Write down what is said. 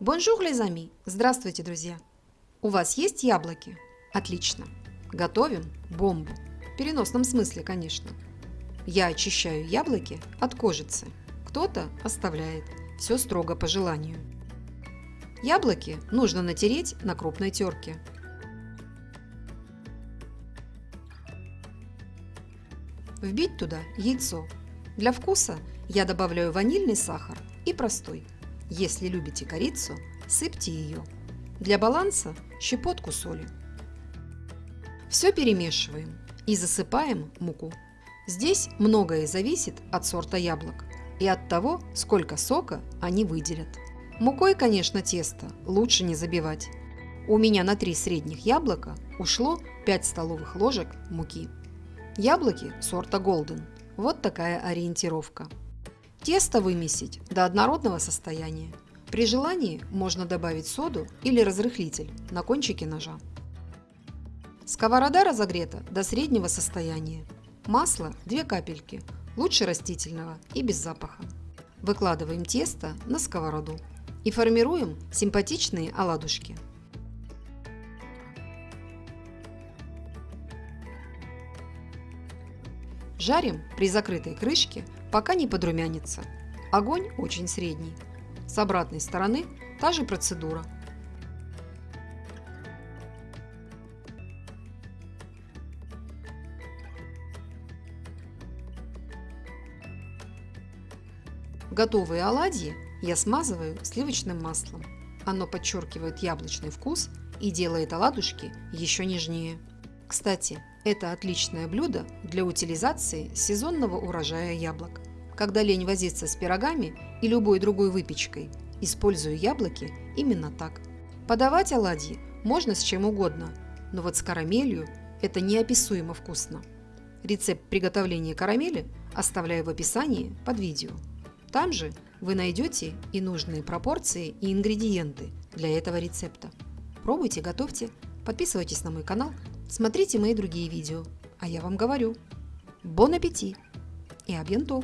Bonjour, les amis! Здравствуйте, друзья! У вас есть яблоки? Отлично! Готовим бомбу. В переносном смысле, конечно. Я очищаю яблоки от кожицы. Кто-то оставляет. Все строго по желанию. Яблоки нужно натереть на крупной терке. Вбить туда яйцо. Для вкуса я добавляю ванильный сахар и простой – если любите корицу, сыпьте ее. Для баланса щепотку соли. Все перемешиваем и засыпаем муку. Здесь многое зависит от сорта яблок и от того, сколько сока они выделят. Мукой, конечно, тесто лучше не забивать. У меня на 3 средних яблока ушло 5 столовых ложек муки. Яблоки сорта Golden. Вот такая ориентировка. Тесто вымесить до однородного состояния. При желании можно добавить соду или разрыхлитель на кончике ножа. Сковорода разогрета до среднего состояния. Масло 2 капельки, лучше растительного и без запаха. Выкладываем тесто на сковороду и формируем симпатичные оладушки. Жарим при закрытой крышке пока не подрумянится. Огонь очень средний. С обратной стороны та же процедура. Готовые оладьи я смазываю сливочным маслом. Оно подчеркивает яблочный вкус и делает оладушки еще нежнее. Кстати, это отличное блюдо для утилизации сезонного урожая яблок. Когда лень возиться с пирогами и любой другой выпечкой, использую яблоки именно так. Подавать оладьи можно с чем угодно, но вот с карамелью это неописуемо вкусно. Рецепт приготовления карамели оставляю в описании под видео. Там же вы найдете и нужные пропорции и ингредиенты для этого рецепта. Пробуйте, готовьте, подписывайтесь на мой канал Смотрите мои другие видео. А я вам говорю, бон аппетит и абьянто!